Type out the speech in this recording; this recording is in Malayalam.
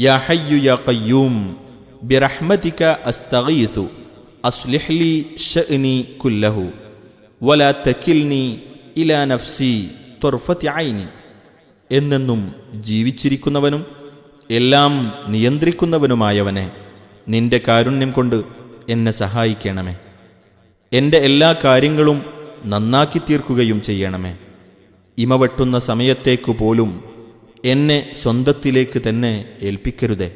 യാ حي يا قيوم برحمتك لي شأني كله ولا تكلني نفسي عيني ജീവിച്ചിരിക്കുന്നവനും എല്ലാം നിയന്ത്രിക്കുന്നവനുമായവനെ നിന്റെ കാരുണ്യം കൊണ്ട് എന്നെ സഹായിക്കണമേ. എന്റെ എല്ലാ കാര്യങ്ങളും നന്നാക്കി തീർക്കുകയും ചെയ്യണമേ. ഇമവെട്ടുന്ന സമയത്തേക്കു പോലും എന്നെ സ്വന്തത്തിലേക്ക് തന്നെ ഏൽപ്പിക്കരുതേ.